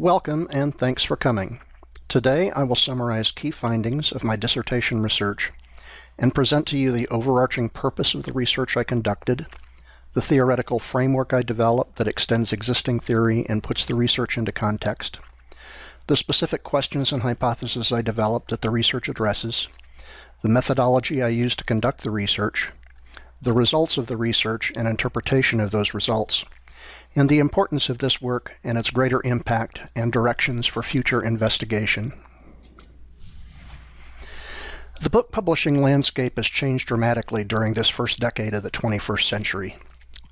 Welcome and thanks for coming. Today I will summarize key findings of my dissertation research and present to you the overarching purpose of the research I conducted, the theoretical framework I developed that extends existing theory and puts the research into context, the specific questions and hypotheses I developed that the research addresses, the methodology I used to conduct the research, the results of the research and interpretation of those results, and the importance of this work and its greater impact and directions for future investigation. The book publishing landscape has changed dramatically during this first decade of the 21st century.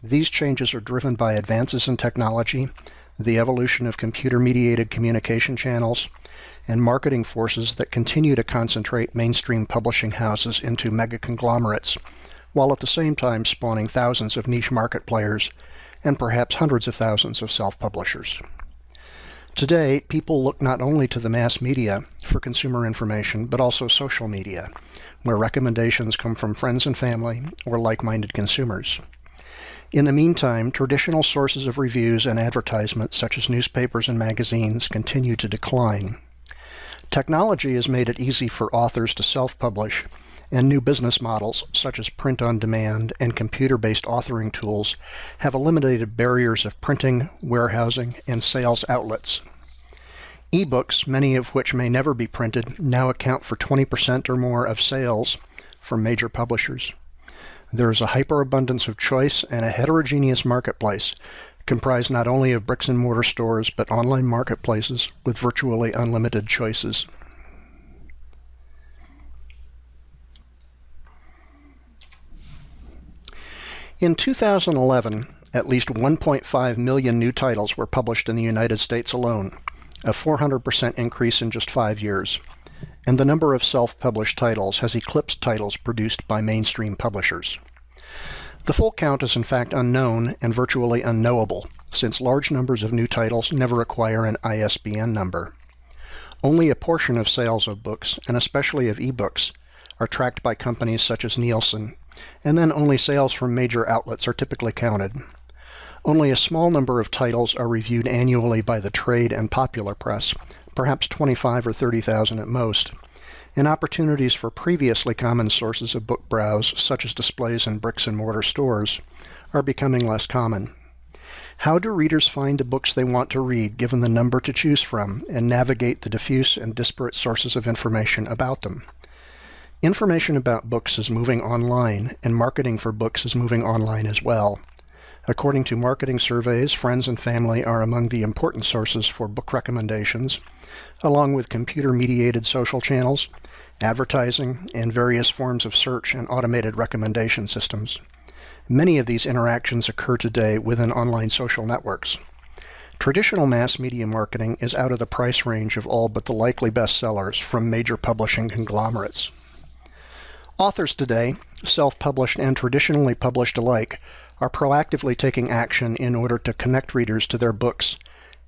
These changes are driven by advances in technology, the evolution of computer-mediated communication channels, and marketing forces that continue to concentrate mainstream publishing houses into mega conglomerates, while at the same time spawning thousands of niche market players and perhaps hundreds of thousands of self-publishers. Today, people look not only to the mass media for consumer information, but also social media, where recommendations come from friends and family or like-minded consumers. In the meantime, traditional sources of reviews and advertisements, such as newspapers and magazines, continue to decline. Technology has made it easy for authors to self-publish and new business models, such as print on demand and computer-based authoring tools, have eliminated barriers of printing, warehousing, and sales outlets. Ebooks, many of which may never be printed, now account for 20% or more of sales from major publishers. There is a hyperabundance of choice and a heterogeneous marketplace comprised not only of bricks and mortar stores, but online marketplaces with virtually unlimited choices. In 2011, at least 1.5 million new titles were published in the United States alone, a 400% increase in just five years. And the number of self-published titles has eclipsed titles produced by mainstream publishers. The full count is in fact unknown and virtually unknowable, since large numbers of new titles never acquire an ISBN number. Only a portion of sales of books, and especially of ebooks, are tracked by companies such as Nielsen and then only sales from major outlets are typically counted. Only a small number of titles are reviewed annually by the trade and popular press, perhaps 25 or 30,000 at most, and opportunities for previously common sources of book browse, such as displays in bricks and mortar stores, are becoming less common. How do readers find the books they want to read given the number to choose from and navigate the diffuse and disparate sources of information about them? Information about books is moving online, and marketing for books is moving online as well. According to marketing surveys, friends and family are among the important sources for book recommendations, along with computer-mediated social channels, advertising, and various forms of search and automated recommendation systems. Many of these interactions occur today within online social networks. Traditional mass media marketing is out of the price range of all but the likely bestsellers from major publishing conglomerates. Authors today, self-published and traditionally published alike, are proactively taking action in order to connect readers to their books,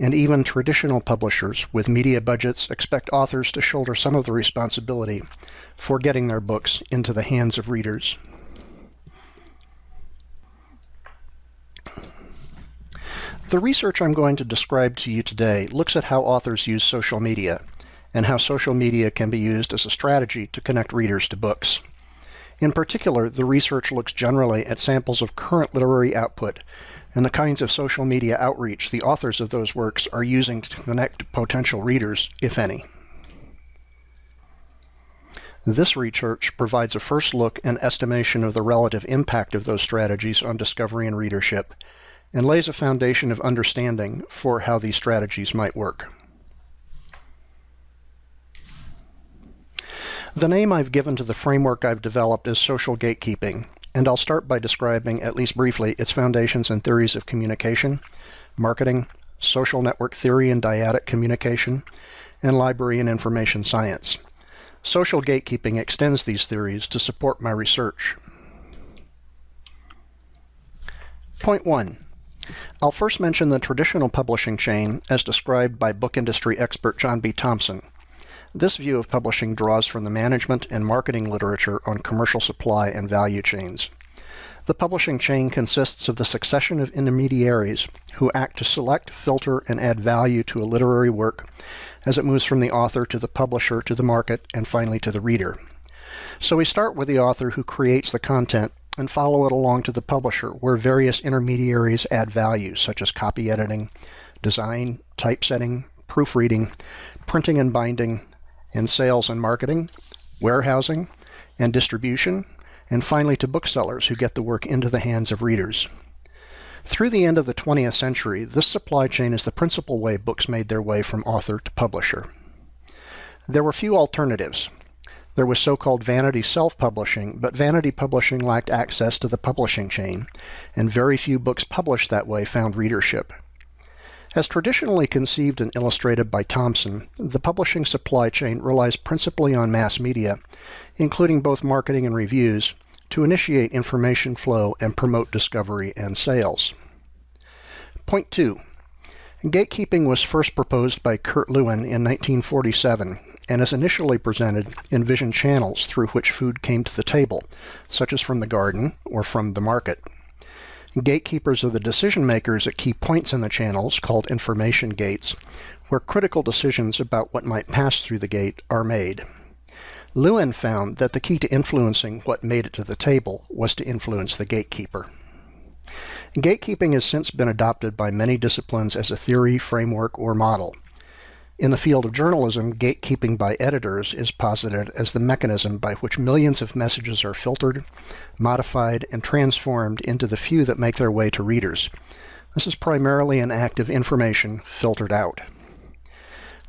and even traditional publishers with media budgets expect authors to shoulder some of the responsibility for getting their books into the hands of readers. The research I'm going to describe to you today looks at how authors use social media and how social media can be used as a strategy to connect readers to books. In particular, the research looks generally at samples of current literary output and the kinds of social media outreach the authors of those works are using to connect potential readers, if any. This research provides a first look and estimation of the relative impact of those strategies on discovery and readership, and lays a foundation of understanding for how these strategies might work. The name I've given to the framework I've developed is social gatekeeping, and I'll start by describing, at least briefly, its foundations and theories of communication, marketing, social network theory and dyadic communication, and library and information science. Social gatekeeping extends these theories to support my research. Point 1. I'll first mention the traditional publishing chain as described by book industry expert John B. Thompson, this view of publishing draws from the management and marketing literature on commercial supply and value chains. The publishing chain consists of the succession of intermediaries who act to select, filter, and add value to a literary work as it moves from the author to the publisher to the market and finally to the reader. So we start with the author who creates the content and follow it along to the publisher where various intermediaries add value such as copy editing, design, typesetting, proofreading, printing and binding, and sales and marketing, warehousing, and distribution, and finally to booksellers who get the work into the hands of readers. Through the end of the 20th century, this supply chain is the principal way books made their way from author to publisher. There were few alternatives. There was so-called vanity self-publishing, but vanity publishing lacked access to the publishing chain, and very few books published that way found readership. As traditionally conceived and illustrated by Thompson, the publishing supply chain relies principally on mass media, including both marketing and reviews, to initiate information flow and promote discovery and sales. Point 2. Gatekeeping was first proposed by Kurt Lewin in 1947 and is initially presented in vision channels through which food came to the table, such as from the garden or from the market. Gatekeepers are the decision makers at key points in the channels, called information gates, where critical decisions about what might pass through the gate are made. Lewin found that the key to influencing what made it to the table was to influence the gatekeeper. Gatekeeping has since been adopted by many disciplines as a theory, framework, or model. In the field of journalism, gatekeeping by editors is posited as the mechanism by which millions of messages are filtered, modified, and transformed into the few that make their way to readers. This is primarily an act of information filtered out.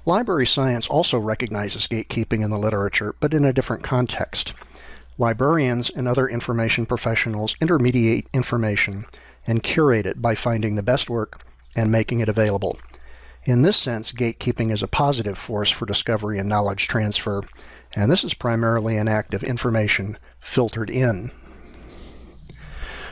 Library science also recognizes gatekeeping in the literature, but in a different context. Librarians and other information professionals intermediate information and curate it by finding the best work and making it available. In this sense, gatekeeping is a positive force for discovery and knowledge transfer, and this is primarily an act of information filtered in.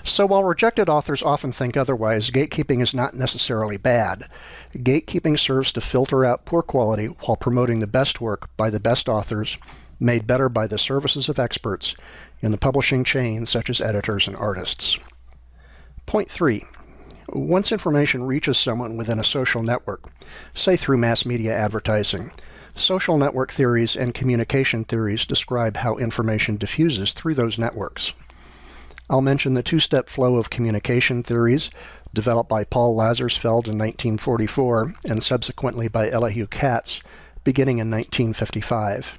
So while rejected authors often think otherwise, gatekeeping is not necessarily bad. Gatekeeping serves to filter out poor quality while promoting the best work by the best authors, made better by the services of experts in the publishing chain such as editors and artists. Point 3. Once information reaches someone within a social network, say through mass media advertising, social network theories and communication theories describe how information diffuses through those networks. I'll mention the two-step flow of communication theories developed by Paul Lazarsfeld in 1944 and subsequently by Elihu Katz beginning in 1955.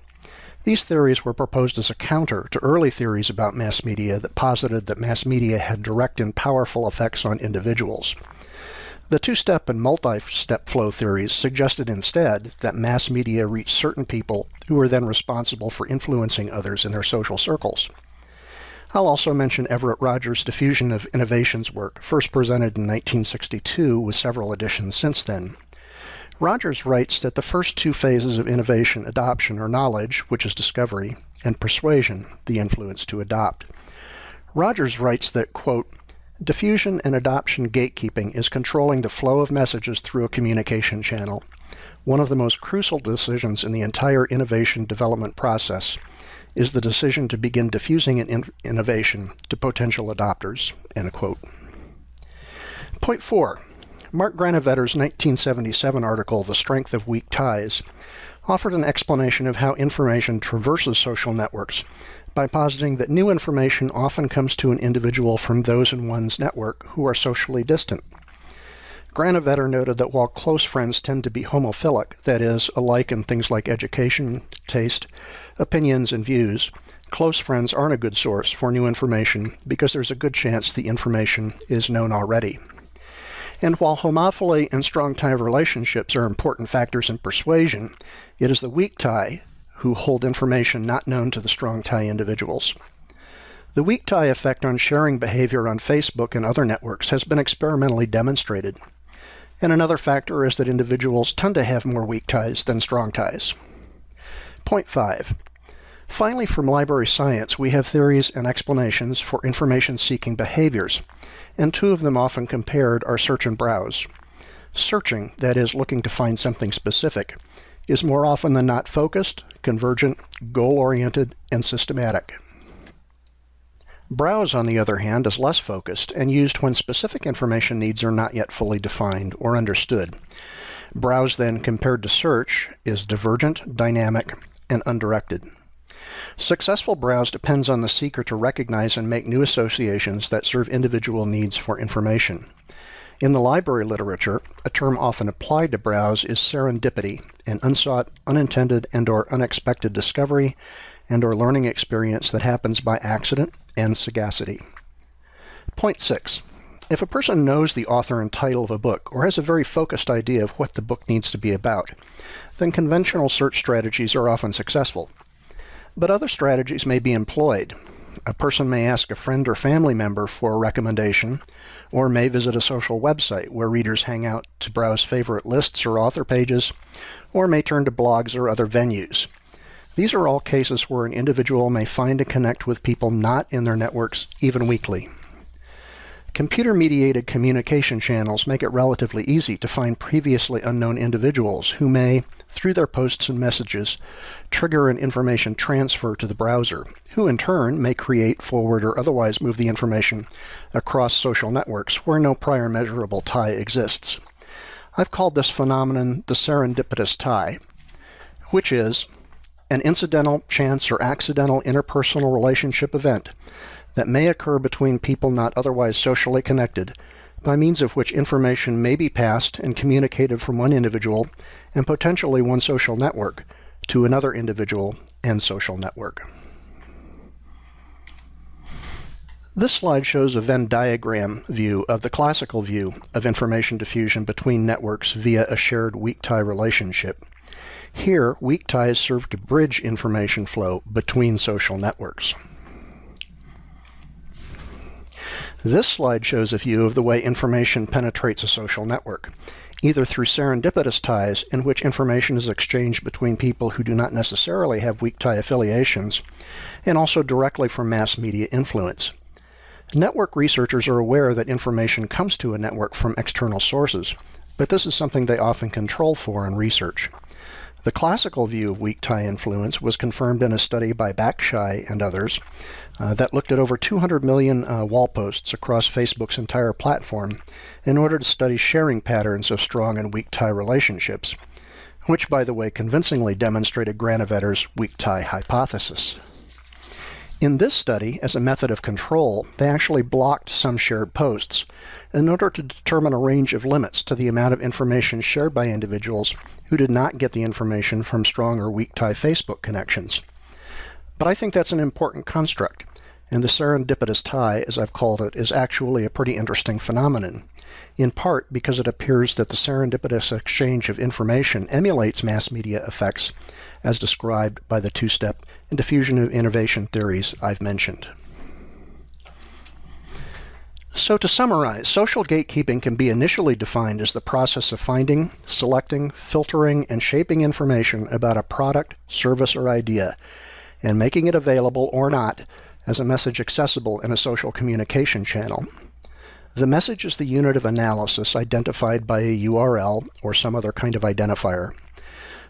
These theories were proposed as a counter to early theories about mass media that posited that mass media had direct and powerful effects on individuals. The two-step and multi-step flow theories suggested instead that mass media reached certain people who were then responsible for influencing others in their social circles. I'll also mention Everett Rogers' Diffusion of Innovations work, first presented in 1962 with several editions since then. Rogers writes that the first two phases of innovation adoption are knowledge, which is discovery, and persuasion, the influence to adopt. Rogers writes that, quote, diffusion and adoption gatekeeping is controlling the flow of messages through a communication channel, one of the most crucial decisions in the entire innovation development process is the decision to begin diffusing an in innovation to potential adopters, end quote. Point four, Mark Granovetter's 1977 article, The Strength of Weak Ties, offered an explanation of how information traverses social networks by positing that new information often comes to an individual from those in one's network who are socially distant. Granovetter noted that while close friends tend to be homophilic, that is, alike in things like education, taste, opinions, and views, close friends aren't a good source for new information because there's a good chance the information is known already. And while homophily and strong tie relationships are important factors in persuasion, it is the weak tie who hold information not known to the strong tie individuals. The weak tie effect on sharing behavior on Facebook and other networks has been experimentally demonstrated. And another factor is that individuals tend to have more weak ties than strong ties. Point 5. Finally, from library science, we have theories and explanations for information-seeking behaviors, and two of them often compared are search and browse. Searching, that is, looking to find something specific, is more often than not focused, convergent, goal-oriented, and systematic. Browse, on the other hand, is less focused and used when specific information needs are not yet fully defined or understood. Browse, then, compared to search, is divergent, dynamic, and undirected. Successful browse depends on the seeker to recognize and make new associations that serve individual needs for information. In the library literature, a term often applied to browse is serendipity, an unsought, unintended, and or unexpected discovery and or learning experience that happens by accident and sagacity. Point 6. If a person knows the author and title of a book or has a very focused idea of what the book needs to be about, then conventional search strategies are often successful. But other strategies may be employed. A person may ask a friend or family member for a recommendation, or may visit a social website where readers hang out to browse favorite lists or author pages, or may turn to blogs or other venues. These are all cases where an individual may find and connect with people not in their networks even weekly. Computer-mediated communication channels make it relatively easy to find previously unknown individuals who may, through their posts and messages, trigger an information transfer to the browser, who in turn may create, forward, or otherwise move the information across social networks where no prior measurable tie exists. I've called this phenomenon the serendipitous tie, which is an incidental, chance, or accidental interpersonal relationship event that may occur between people not otherwise socially connected, by means of which information may be passed and communicated from one individual and potentially one social network to another individual and social network. This slide shows a Venn diagram view of the classical view of information diffusion between networks via a shared weak tie relationship. Here, weak ties serve to bridge information flow between social networks. This slide shows a view of the way information penetrates a social network, either through serendipitous ties, in which information is exchanged between people who do not necessarily have weak tie affiliations, and also directly from mass media influence. Network researchers are aware that information comes to a network from external sources, but this is something they often control for in research. The classical view of weak tie influence was confirmed in a study by Bakshy and others uh, that looked at over 200 million uh, wall posts across Facebook's entire platform in order to study sharing patterns of strong and weak tie relationships, which, by the way, convincingly demonstrated Granovetter's weak tie hypothesis. In this study, as a method of control, they actually blocked some shared posts in order to determine a range of limits to the amount of information shared by individuals who did not get the information from strong or weak tie Facebook connections. But I think that's an important construct, and the serendipitous tie, as I've called it, is actually a pretty interesting phenomenon, in part because it appears that the serendipitous exchange of information emulates mass media effects as described by the two-step and diffusion of innovation theories I've mentioned. So to summarize, social gatekeeping can be initially defined as the process of finding, selecting, filtering, and shaping information about a product, service, or idea, and making it available or not as a message accessible in a social communication channel. The message is the unit of analysis identified by a URL or some other kind of identifier.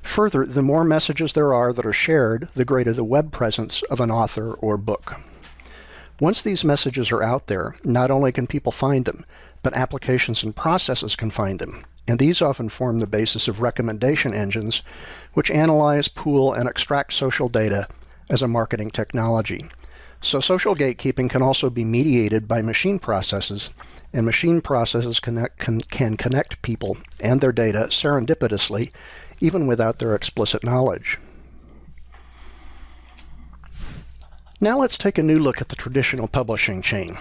Further, the more messages there are that are shared, the greater the web presence of an author or book. Once these messages are out there, not only can people find them, but applications and processes can find them. And these often form the basis of recommendation engines, which analyze, pool, and extract social data as a marketing technology. So social gatekeeping can also be mediated by machine processes, and machine processes connect, can, can connect people and their data serendipitously even without their explicit knowledge. Now let's take a new look at the traditional publishing chain.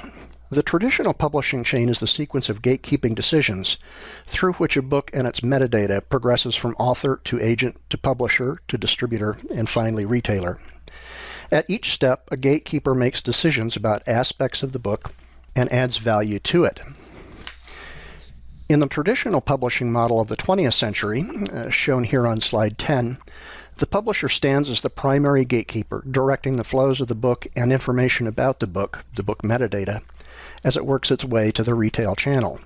The traditional publishing chain is the sequence of gatekeeping decisions through which a book and its metadata progresses from author to agent to publisher to distributor and finally retailer. At each step, a gatekeeper makes decisions about aspects of the book and adds value to it. In the traditional publishing model of the 20th century, uh, shown here on slide 10, the publisher stands as the primary gatekeeper, directing the flows of the book and information about the book, the book metadata, as it works its way to the retail channel.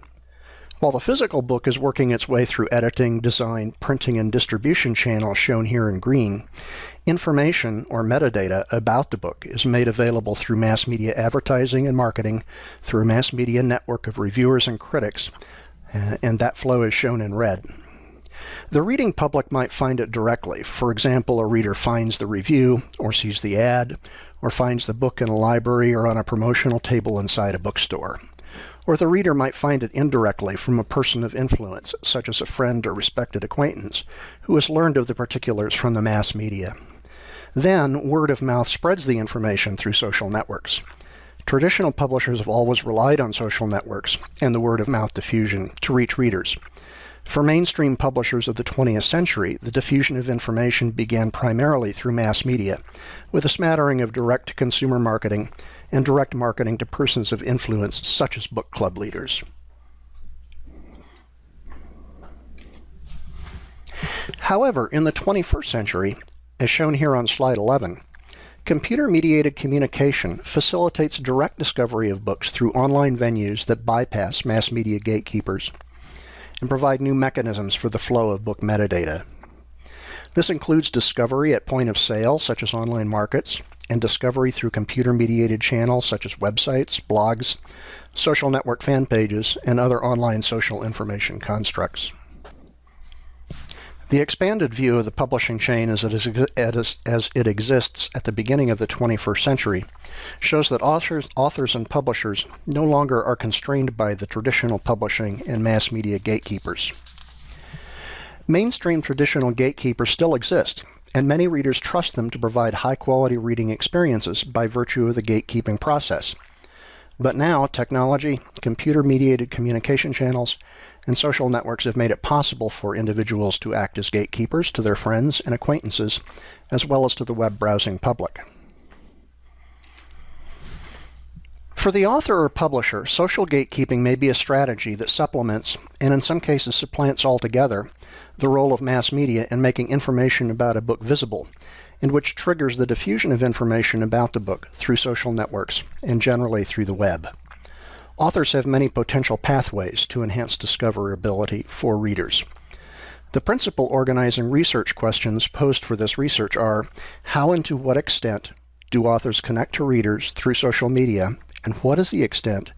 While the physical book is working its way through editing, design, printing, and distribution channels shown here in green, information or metadata about the book is made available through mass media advertising and marketing, through a mass media network of reviewers and critics, uh, and that flow is shown in red. The reading public might find it directly. For example, a reader finds the review, or sees the ad, or finds the book in a library or on a promotional table inside a bookstore. Or the reader might find it indirectly from a person of influence, such as a friend or respected acquaintance, who has learned of the particulars from the mass media. Then, word of mouth spreads the information through social networks. Traditional publishers have always relied on social networks and the word of mouth diffusion to reach readers. For mainstream publishers of the 20th century, the diffusion of information began primarily through mass media, with a smattering of direct consumer marketing and direct marketing to persons of influence, such as book club leaders. However, in the 21st century, as shown here on slide 11, computer mediated communication facilitates direct discovery of books through online venues that bypass mass media gatekeepers and provide new mechanisms for the flow of book metadata. This includes discovery at point of sale, such as online markets, and discovery through computer-mediated channels such as websites, blogs, social network fan pages, and other online social information constructs. The expanded view of the publishing chain as it, is, as it exists at the beginning of the 21st century shows that authors, authors and publishers no longer are constrained by the traditional publishing and mass media gatekeepers. Mainstream traditional gatekeepers still exist, and many readers trust them to provide high-quality reading experiences by virtue of the gatekeeping process. But now, technology, computer-mediated communication channels, and social networks have made it possible for individuals to act as gatekeepers to their friends and acquaintances, as well as to the web browsing public. For the author or publisher, social gatekeeping may be a strategy that supplements, and in some cases supplants altogether, the role of mass media in making information about a book visible, and which triggers the diffusion of information about the book through social networks and generally through the web. Authors have many potential pathways to enhance discoverability for readers. The principal organizing research questions posed for this research are how and to what extent do authors connect to readers through social media, and what is the extent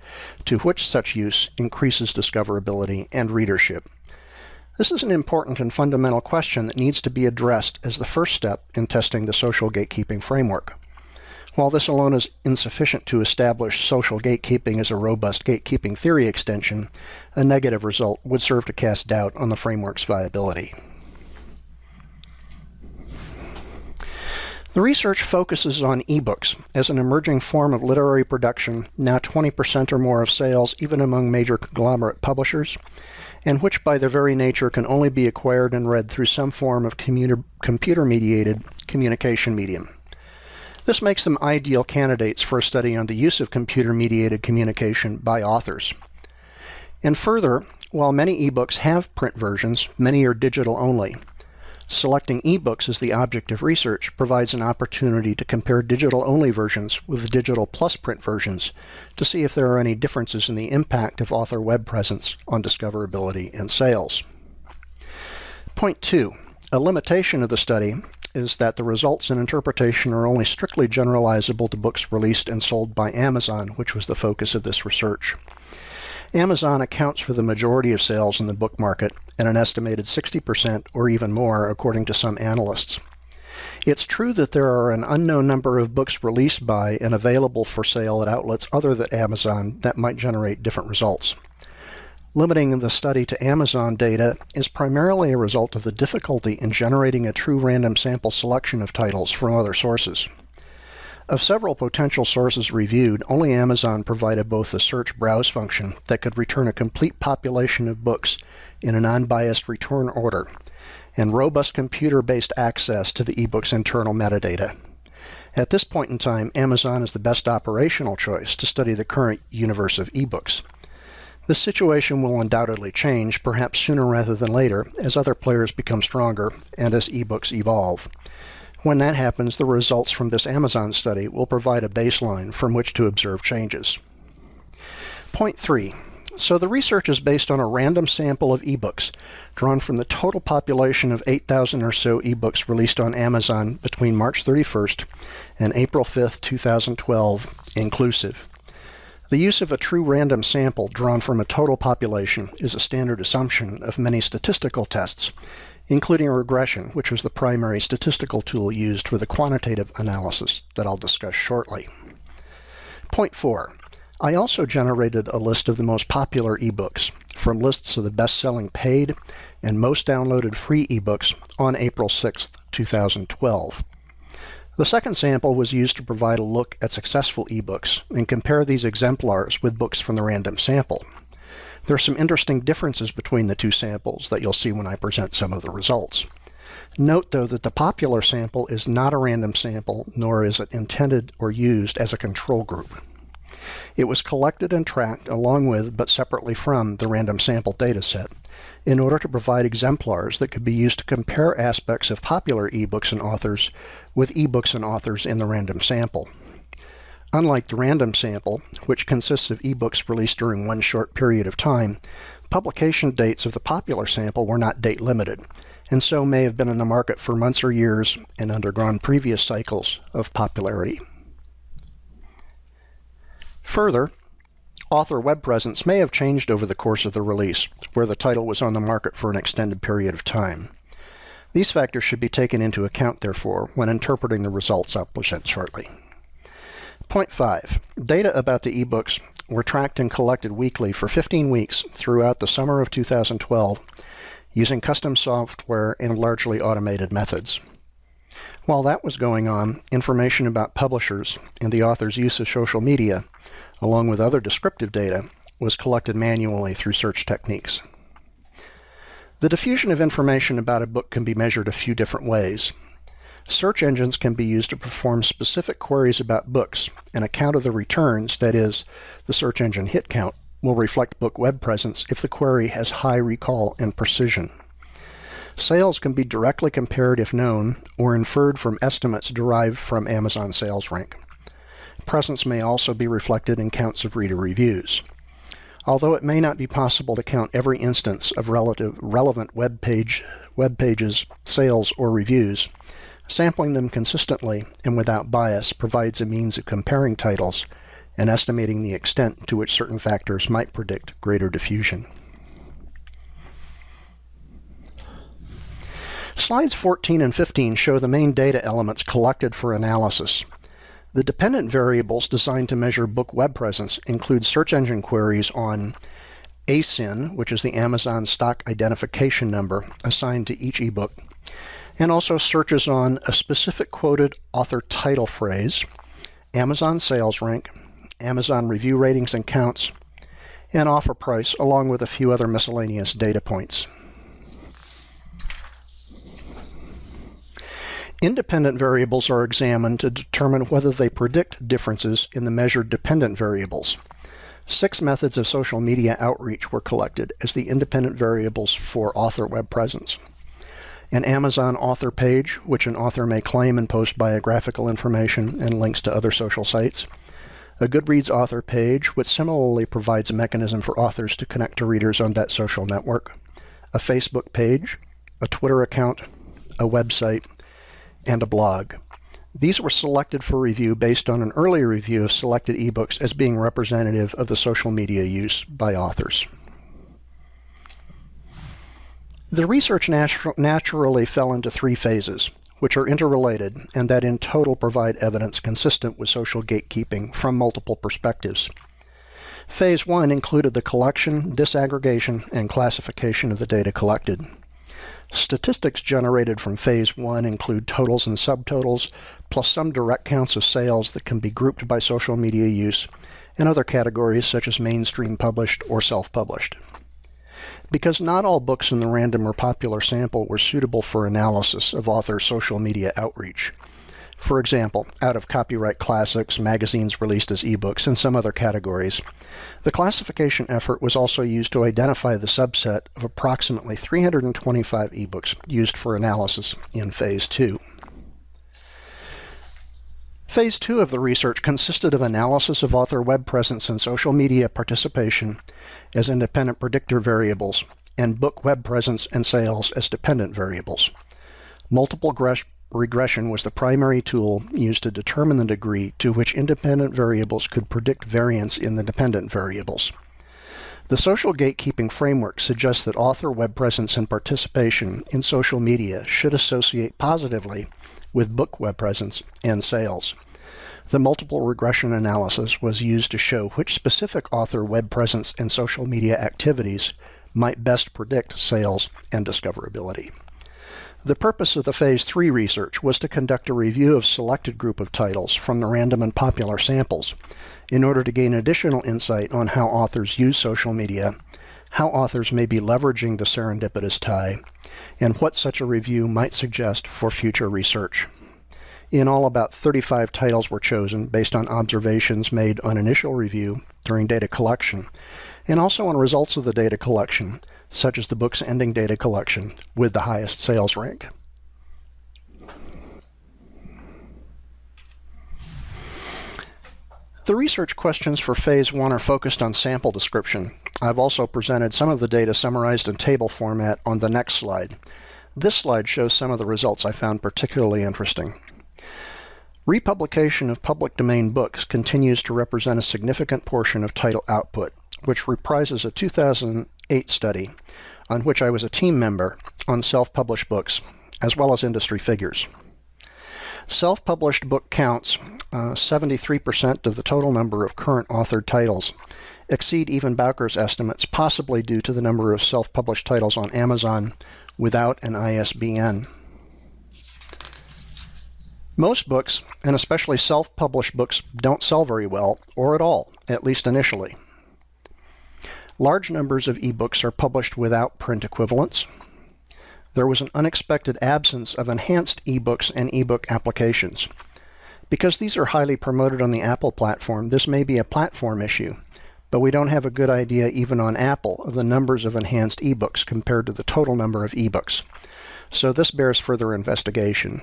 to which such use increases discoverability and readership? This is an important and fundamental question that needs to be addressed as the first step in testing the social gatekeeping framework. While this alone is insufficient to establish social gatekeeping as a robust gatekeeping theory extension, a negative result would serve to cast doubt on the framework's viability. The research focuses on ebooks as an emerging form of literary production, now 20% or more of sales, even among major conglomerate publishers, and which by their very nature can only be acquired and read through some form of computer-mediated communication medium. This makes them ideal candidates for a study on the use of computer-mediated communication by authors. And further, while many ebooks have print versions, many are digital only. Selecting ebooks as the object of research provides an opportunity to compare digital-only versions with digital plus print versions to see if there are any differences in the impact of author web presence on discoverability and sales. Point two, a limitation of the study is that the results and interpretation are only strictly generalizable to books released and sold by Amazon, which was the focus of this research. Amazon accounts for the majority of sales in the book market at an estimated 60% or even more, according to some analysts. It's true that there are an unknown number of books released by and available for sale at outlets other than Amazon that might generate different results. Limiting the study to Amazon data is primarily a result of the difficulty in generating a true random sample selection of titles from other sources. Of several potential sources reviewed, only Amazon provided both a search browse function that could return a complete population of books in an unbiased return order, and robust computer-based access to the ebook's internal metadata. At this point in time, Amazon is the best operational choice to study the current universe of ebooks. This situation will undoubtedly change, perhaps sooner rather than later, as other players become stronger and as ebooks evolve. When that happens, the results from this Amazon study will provide a baseline from which to observe changes. Point three, So the research is based on a random sample of ebooks drawn from the total population of 8,000 or so ebooks released on Amazon between March 31st and April 5th, 2012, inclusive. The use of a true random sample drawn from a total population is a standard assumption of many statistical tests, including regression, which was the primary statistical tool used for the quantitative analysis that I'll discuss shortly. Point 4. I also generated a list of the most popular ebooks from lists of the best-selling paid and most downloaded free ebooks on April 6, 2012. The second sample was used to provide a look at successful ebooks and compare these exemplars with books from the random sample. There are some interesting differences between the two samples that you'll see when I present some of the results. Note, though, that the popular sample is not a random sample, nor is it intended or used as a control group. It was collected and tracked along with, but separately from, the random sample dataset in order to provide exemplars that could be used to compare aspects of popular ebooks and authors with ebooks and authors in the random sample. Unlike the random sample, which consists of ebooks released during one short period of time, publication dates of the popular sample were not date limited, and so may have been in the market for months or years and undergone previous cycles of popularity. Further, author web presence may have changed over the course of the release, where the title was on the market for an extended period of time. These factors should be taken into account, therefore, when interpreting the results I'll present shortly. Point 5. Data about the ebooks were tracked and collected weekly for 15 weeks throughout the summer of 2012 using custom software and largely automated methods. While that was going on, information about publishers and the author's use of social media along with other descriptive data, was collected manually through search techniques. The diffusion of information about a book can be measured a few different ways. Search engines can be used to perform specific queries about books, and a count of the returns, that is, the search engine hit count, will reflect book web presence if the query has high recall and precision. Sales can be directly compared if known, or inferred from estimates derived from Amazon Sales Rank. Presence may also be reflected in counts of reader reviews. Although it may not be possible to count every instance of relative, relevant web, page, web pages, sales, or reviews, sampling them consistently and without bias provides a means of comparing titles and estimating the extent to which certain factors might predict greater diffusion. Slides 14 and 15 show the main data elements collected for analysis. The dependent variables designed to measure book web presence include search engine queries on ASIN, which is the Amazon Stock Identification Number assigned to each ebook, and also searches on a specific quoted author title phrase, Amazon sales rank, Amazon review ratings and counts, and offer price, along with a few other miscellaneous data points. Independent variables are examined to determine whether they predict differences in the measured dependent variables. Six methods of social media outreach were collected as the independent variables for author web presence. An Amazon author page, which an author may claim and post biographical information and links to other social sites. A Goodreads author page, which similarly provides a mechanism for authors to connect to readers on that social network. A Facebook page, a Twitter account, a website, and a blog. These were selected for review based on an earlier review of selected ebooks as being representative of the social media use by authors. The research natu naturally fell into three phases, which are interrelated and that in total provide evidence consistent with social gatekeeping from multiple perspectives. Phase 1 included the collection, disaggregation, and classification of the data collected. Statistics generated from phase one include totals and subtotals, plus some direct counts of sales that can be grouped by social media use, and other categories such as mainstream published or self-published. Because not all books in the random or popular sample were suitable for analysis of author social media outreach, for example, out of copyright classics, magazines released as ebooks, and some other categories. The classification effort was also used to identify the subset of approximately 325 ebooks used for analysis in Phase 2. Phase two of the research consisted of analysis of author web presence and social media participation as independent predictor variables and book web presence and sales as dependent variables. Multiple regression was the primary tool used to determine the degree to which independent variables could predict variance in the dependent variables. The social gatekeeping framework suggests that author web presence and participation in social media should associate positively with book web presence and sales. The multiple regression analysis was used to show which specific author web presence and social media activities might best predict sales and discoverability. The purpose of the Phase 3 research was to conduct a review of selected group of titles from the random and popular samples in order to gain additional insight on how authors use social media, how authors may be leveraging the serendipitous tie, and what such a review might suggest for future research. In all, about 35 titles were chosen based on observations made on initial review during data collection, and also on results of the data collection such as the book's ending data collection with the highest sales rank. The research questions for Phase 1 are focused on sample description. I've also presented some of the data summarized in table format on the next slide. This slide shows some of the results I found particularly interesting. Republication of public domain books continues to represent a significant portion of title output, which reprises a 2008 study on which I was a team member on self-published books, as well as industry figures. Self-published book counts, 73% uh, of the total number of current authored titles, exceed even Bowker's estimates, possibly due to the number of self-published titles on Amazon without an ISBN. Most books, and especially self-published books, don't sell very well, or at all, at least initially. Large numbers of ebooks are published without print equivalents. There was an unexpected absence of enhanced ebooks and ebook applications. Because these are highly promoted on the Apple platform, this may be a platform issue, but we don't have a good idea even on Apple of the numbers of enhanced ebooks compared to the total number of ebooks. So this bears further investigation.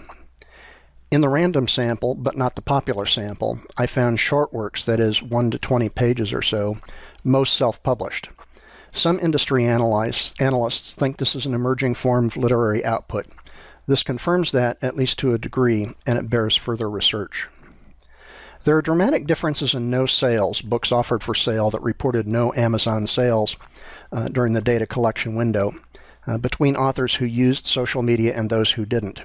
In the random sample, but not the popular sample, I found short works, that is 1 to 20 pages or so, most self-published. Some industry analysts, analysts think this is an emerging form of literary output. This confirms that, at least to a degree, and it bears further research. There are dramatic differences in no sales, books offered for sale that reported no Amazon sales uh, during the data collection window, uh, between authors who used social media and those who didn't.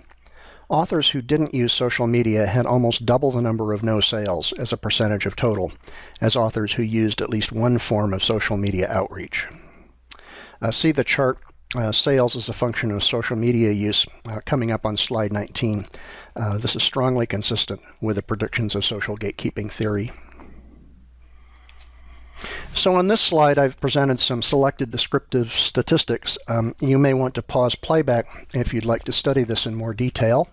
Authors who didn't use social media had almost double the number of no sales as a percentage of total as authors who used at least one form of social media outreach. Uh, see the chart uh, sales as a function of social media use uh, coming up on slide 19. Uh, this is strongly consistent with the predictions of social gatekeeping theory. So on this slide, I've presented some selected descriptive statistics. Um, you may want to pause playback if you'd like to study this in more detail.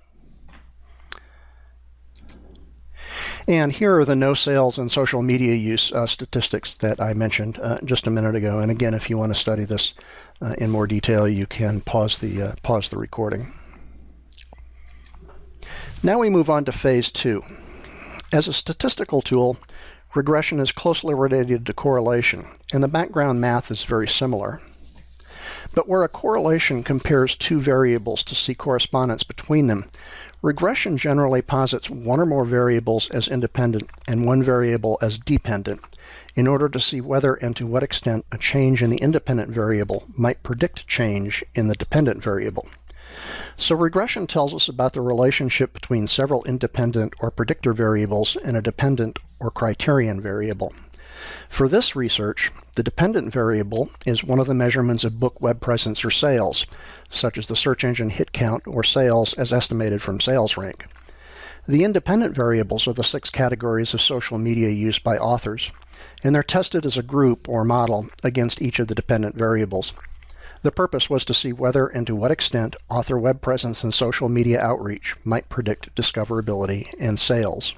And here are the no sales and social media use uh, statistics that I mentioned uh, just a minute ago. And again, if you want to study this uh, in more detail, you can pause the, uh, pause the recording. Now we move on to phase two. As a statistical tool, regression is closely related to correlation, and the background math is very similar. But where a correlation compares two variables to see correspondence between them, Regression generally posits one or more variables as independent and one variable as dependent in order to see whether and to what extent a change in the independent variable might predict change in the dependent variable. So regression tells us about the relationship between several independent or predictor variables and a dependent or criterion variable. For this research, the dependent variable is one of the measurements of book web presence or sales, such as the search engine hit count or sales as estimated from sales rank. The independent variables are the six categories of social media used by authors, and they're tested as a group or model against each of the dependent variables. The purpose was to see whether and to what extent author web presence and social media outreach might predict discoverability and sales.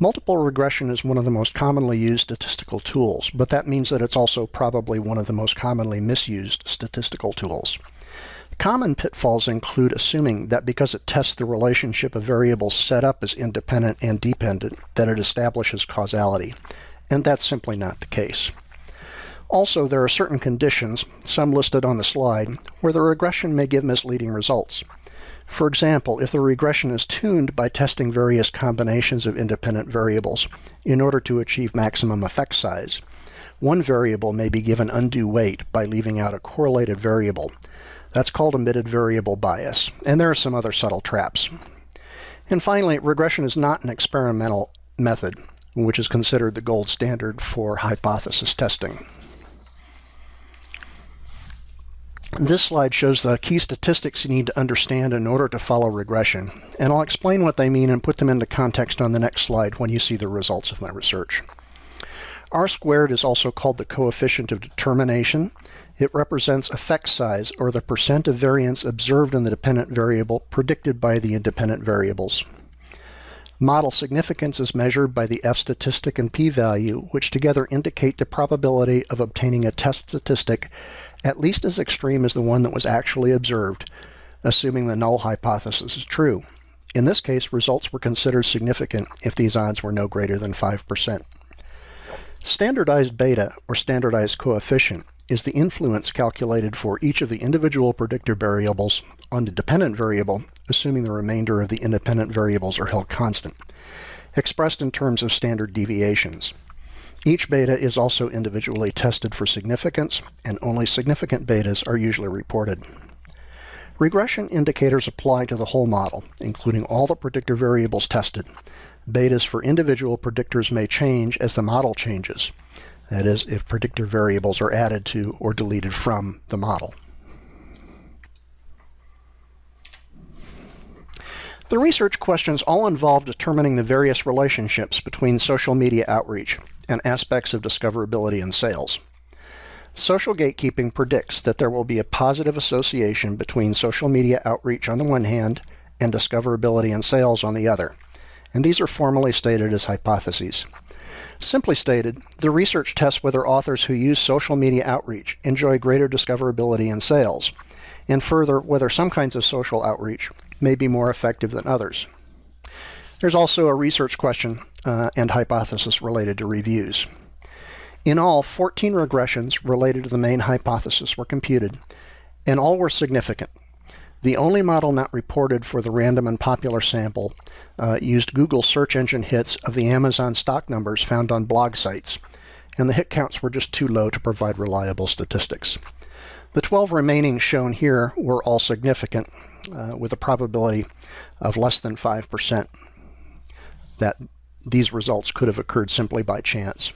Multiple regression is one of the most commonly used statistical tools, but that means that it's also probably one of the most commonly misused statistical tools. Common pitfalls include assuming that because it tests the relationship of variables set up as independent and dependent, that it establishes causality, and that's simply not the case. Also, there are certain conditions, some listed on the slide, where the regression may give misleading results. For example, if the regression is tuned by testing various combinations of independent variables in order to achieve maximum effect size, one variable may be given undue weight by leaving out a correlated variable, that's called omitted variable bias, and there are some other subtle traps. And finally, regression is not an experimental method, which is considered the gold standard for hypothesis testing. This slide shows the key statistics you need to understand in order to follow regression, and I'll explain what they mean and put them into context on the next slide when you see the results of my research. R squared is also called the coefficient of determination. It represents effect size, or the percent of variance observed in the dependent variable predicted by the independent variables. Model significance is measured by the F statistic and p-value, which together indicate the probability of obtaining a test statistic at least as extreme as the one that was actually observed, assuming the null hypothesis is true. In this case, results were considered significant if these odds were no greater than 5%. Standardized beta, or standardized coefficient, is the influence calculated for each of the individual predictor variables on the dependent variable, assuming the remainder of the independent variables are held constant, expressed in terms of standard deviations. Each beta is also individually tested for significance, and only significant betas are usually reported. Regression indicators apply to the whole model, including all the predictor variables tested, Betas for individual predictors may change as the model changes. That is, if predictor variables are added to or deleted from the model. The research questions all involve determining the various relationships between social media outreach and aspects of discoverability and sales. Social gatekeeping predicts that there will be a positive association between social media outreach on the one hand and discoverability and sales on the other and these are formally stated as hypotheses. Simply stated, the research tests whether authors who use social media outreach enjoy greater discoverability in sales, and further, whether some kinds of social outreach may be more effective than others. There's also a research question uh, and hypothesis related to reviews. In all, 14 regressions related to the main hypothesis were computed, and all were significant. The only model not reported for the random and popular sample uh, used Google search engine hits of the Amazon stock numbers found on blog sites, and the hit counts were just too low to provide reliable statistics. The 12 remaining shown here were all significant, uh, with a probability of less than 5% that these results could have occurred simply by chance.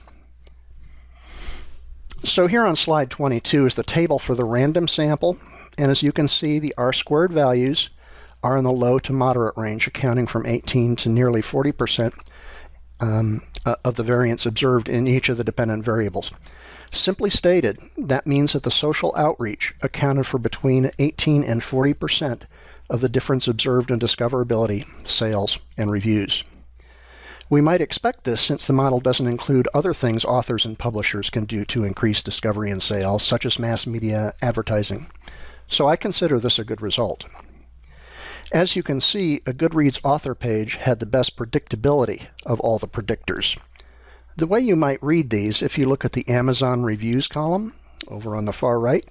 So here on slide 22 is the table for the random sample and as you can see, the R-squared values are in the low to moderate range, accounting from 18 to nearly 40% um, uh, of the variance observed in each of the dependent variables. Simply stated, that means that the social outreach accounted for between 18 and 40% of the difference observed in discoverability, sales, and reviews. We might expect this since the model doesn't include other things authors and publishers can do to increase discovery and sales, such as mass media advertising so I consider this a good result. As you can see, a Goodreads author page had the best predictability of all the predictors. The way you might read these, if you look at the Amazon reviews column over on the far right,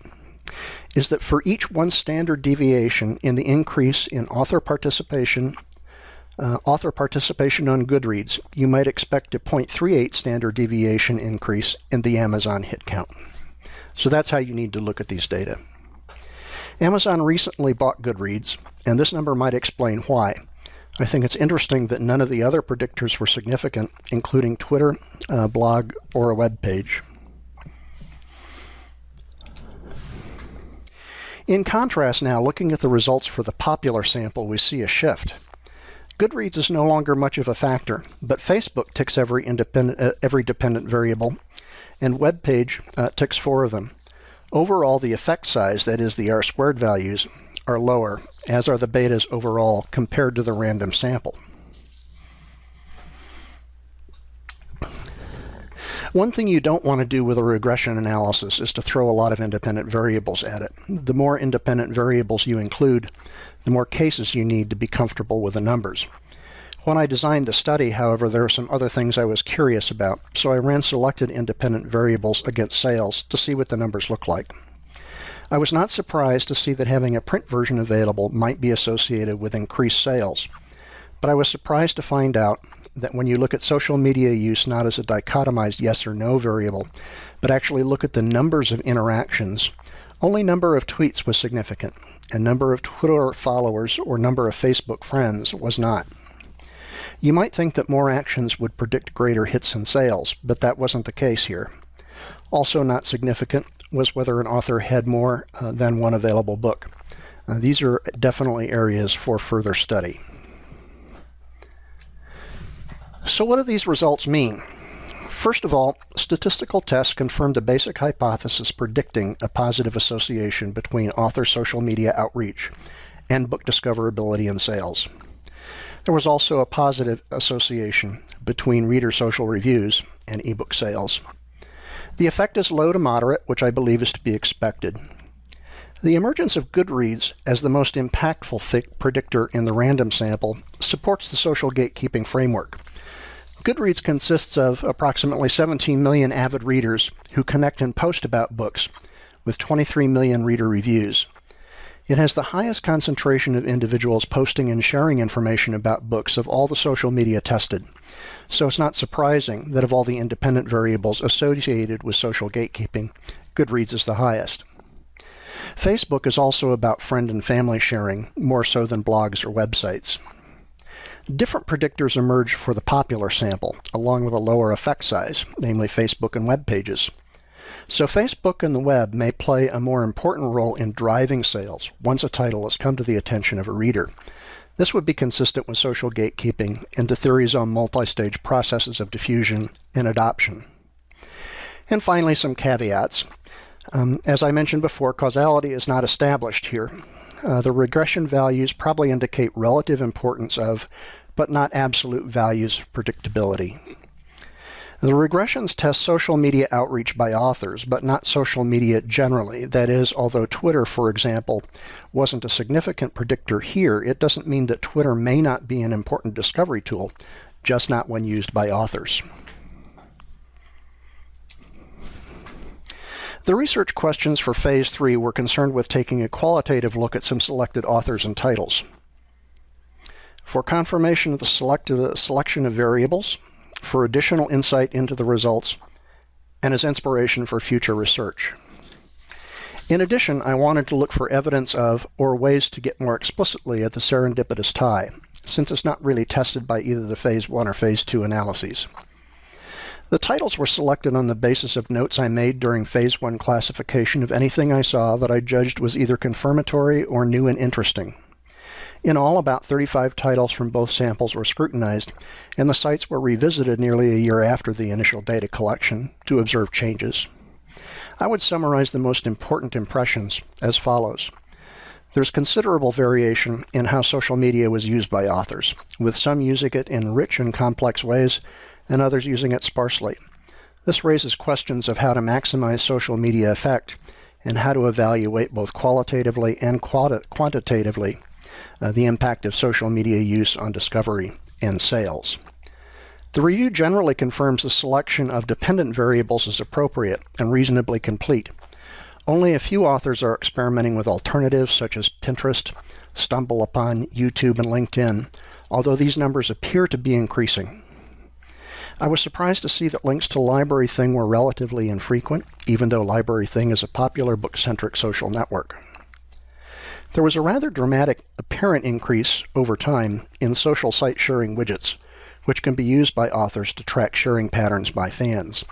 is that for each one standard deviation in the increase in author participation, uh, author participation on Goodreads, you might expect a 0.38 standard deviation increase in the Amazon hit count. So that's how you need to look at these data. Amazon recently bought Goodreads, and this number might explain why. I think it's interesting that none of the other predictors were significant, including Twitter, a blog, or a web page. In contrast now, looking at the results for the popular sample, we see a shift. Goodreads is no longer much of a factor, but Facebook ticks every, independent, uh, every dependent variable, and web page uh, ticks four of them. Overall, the effect size, that is the R-squared values, are lower, as are the betas overall compared to the random sample. One thing you don't want to do with a regression analysis is to throw a lot of independent variables at it. The more independent variables you include, the more cases you need to be comfortable with the numbers. When I designed the study, however, there are some other things I was curious about, so I ran selected independent variables against sales to see what the numbers look like. I was not surprised to see that having a print version available might be associated with increased sales. But I was surprised to find out that when you look at social media use not as a dichotomized yes or no variable, but actually look at the numbers of interactions, only number of tweets was significant, and number of Twitter followers or number of Facebook friends was not. You might think that more actions would predict greater hits and sales, but that wasn't the case here. Also not significant was whether an author had more uh, than one available book. Uh, these are definitely areas for further study. So what do these results mean? First of all, statistical tests confirmed a basic hypothesis predicting a positive association between author social media outreach and book discoverability and sales. There was also a positive association between reader social reviews and ebook sales. The effect is low to moderate, which I believe is to be expected. The emergence of Goodreads as the most impactful predictor in the random sample supports the social gatekeeping framework. Goodreads consists of approximately 17 million avid readers who connect and post about books, with 23 million reader reviews. It has the highest concentration of individuals posting and sharing information about books of all the social media tested. So it's not surprising that of all the independent variables associated with social gatekeeping, Goodreads is the highest. Facebook is also about friend and family sharing, more so than blogs or websites. Different predictors emerge for the popular sample, along with a lower effect size, namely Facebook and web pages. So Facebook and the web may play a more important role in driving sales once a title has come to the attention of a reader, this would be consistent with social gatekeeping and the theories on multi-stage processes of diffusion and adoption. And finally, some caveats. Um, as I mentioned before, causality is not established here. Uh, the regression values probably indicate relative importance of, but not absolute values of predictability. The regressions test social media outreach by authors, but not social media generally. That is, although Twitter, for example, wasn't a significant predictor here, it doesn't mean that Twitter may not be an important discovery tool, just not when used by authors. The research questions for Phase 3 were concerned with taking a qualitative look at some selected authors and titles. For confirmation of the selection of variables, for additional insight into the results and as inspiration for future research. In addition, I wanted to look for evidence of or ways to get more explicitly at the serendipitous tie, since it's not really tested by either the Phase 1 or Phase 2 analyses. The titles were selected on the basis of notes I made during Phase 1 classification of anything I saw that I judged was either confirmatory or new and interesting. In all, about 35 titles from both samples were scrutinized, and the sites were revisited nearly a year after the initial data collection to observe changes. I would summarize the most important impressions as follows. There's considerable variation in how social media was used by authors, with some using it in rich and complex ways and others using it sparsely. This raises questions of how to maximize social media effect and how to evaluate both qualitatively and quantitatively uh, the impact of social media use on discovery and sales. The review generally confirms the selection of dependent variables is appropriate and reasonably complete. Only a few authors are experimenting with alternatives such as Pinterest, StumbleUpon, YouTube, and LinkedIn, although these numbers appear to be increasing. I was surprised to see that links to LibraryThing were relatively infrequent, even though LibraryThing is a popular book-centric social network. There was a rather dramatic apparent increase over time in social site sharing widgets, which can be used by authors to track sharing patterns by fans.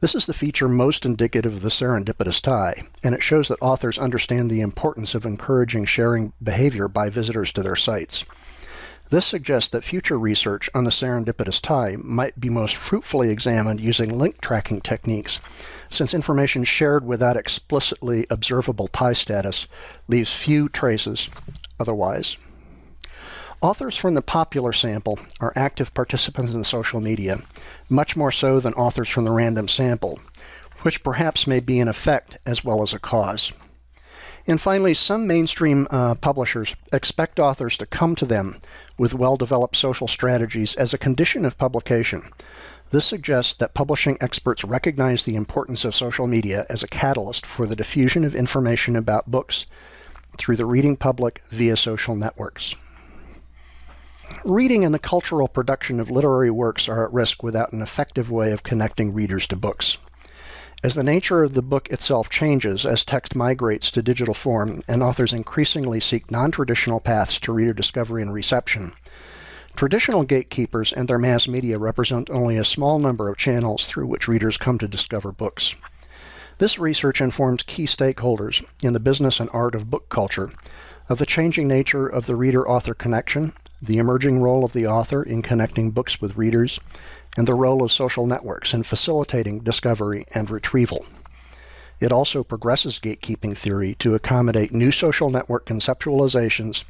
This is the feature most indicative of the serendipitous tie, and it shows that authors understand the importance of encouraging sharing behavior by visitors to their sites. This suggests that future research on the serendipitous tie might be most fruitfully examined using link tracking techniques, since information shared without explicitly observable tie status leaves few traces otherwise. Authors from the popular sample are active participants in social media, much more so than authors from the random sample, which perhaps may be an effect as well as a cause. And finally, some mainstream uh, publishers expect authors to come to them with well-developed social strategies as a condition of publication. This suggests that publishing experts recognize the importance of social media as a catalyst for the diffusion of information about books through the reading public via social networks. Reading and the cultural production of literary works are at risk without an effective way of connecting readers to books. As the nature of the book itself changes as text migrates to digital form and authors increasingly seek non-traditional paths to reader discovery and reception, traditional gatekeepers and their mass media represent only a small number of channels through which readers come to discover books. This research informs key stakeholders in the business and art of book culture of the changing nature of the reader-author connection, the emerging role of the author in connecting books with readers, and the role of social networks in facilitating discovery and retrieval. It also progresses gatekeeping theory to accommodate new social network conceptualizations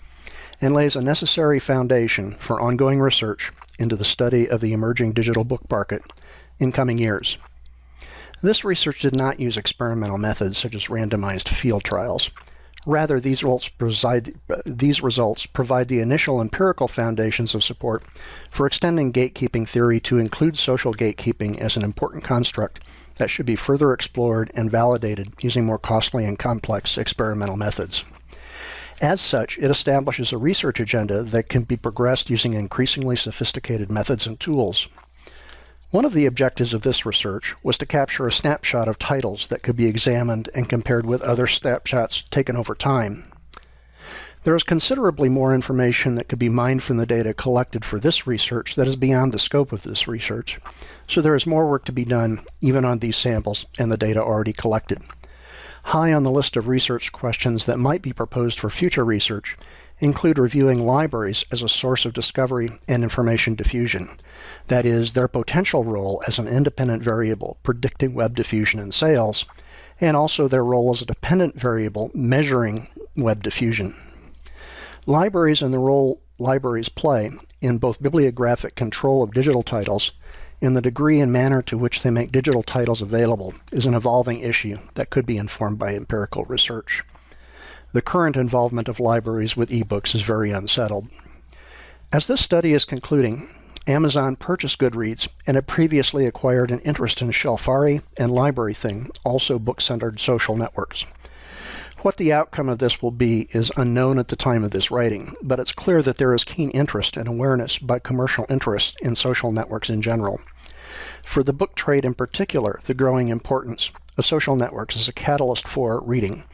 and lays a necessary foundation for ongoing research into the study of the emerging digital book market in coming years. This research did not use experimental methods such as randomized field trials. Rather, these results, provide, these results provide the initial empirical foundations of support for extending gatekeeping theory to include social gatekeeping as an important construct that should be further explored and validated using more costly and complex experimental methods. As such, it establishes a research agenda that can be progressed using increasingly sophisticated methods and tools. One of the objectives of this research was to capture a snapshot of titles that could be examined and compared with other snapshots taken over time. There is considerably more information that could be mined from the data collected for this research that is beyond the scope of this research, so there is more work to be done even on these samples and the data already collected. High on the list of research questions that might be proposed for future research include reviewing libraries as a source of discovery and information diffusion. That is, their potential role as an independent variable predicting web diffusion and sales, and also their role as a dependent variable measuring web diffusion. Libraries and the role libraries play in both bibliographic control of digital titles and the degree and manner to which they make digital titles available is an evolving issue that could be informed by empirical research. The current involvement of libraries with ebooks is very unsettled. As this study is concluding, Amazon purchased Goodreads and had previously acquired an interest in Shelfari and LibraryThing, also book-centered social networks. What the outcome of this will be is unknown at the time of this writing, but it's clear that there is keen interest and awareness by commercial interests in social networks in general. For the book trade in particular, the growing importance of social networks is a catalyst for reading,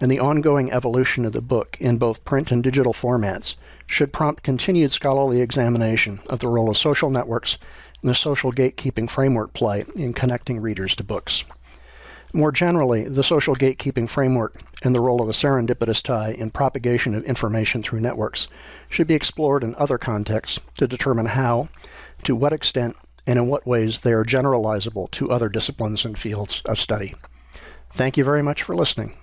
and the ongoing evolution of the book in both print and digital formats should prompt continued scholarly examination of the role of social networks and the social gatekeeping framework play in connecting readers to books. More generally, the social gatekeeping framework and the role of the serendipitous tie in propagation of information through networks should be explored in other contexts to determine how, to what extent, and in what ways they are generalizable to other disciplines and fields of study. Thank you very much for listening.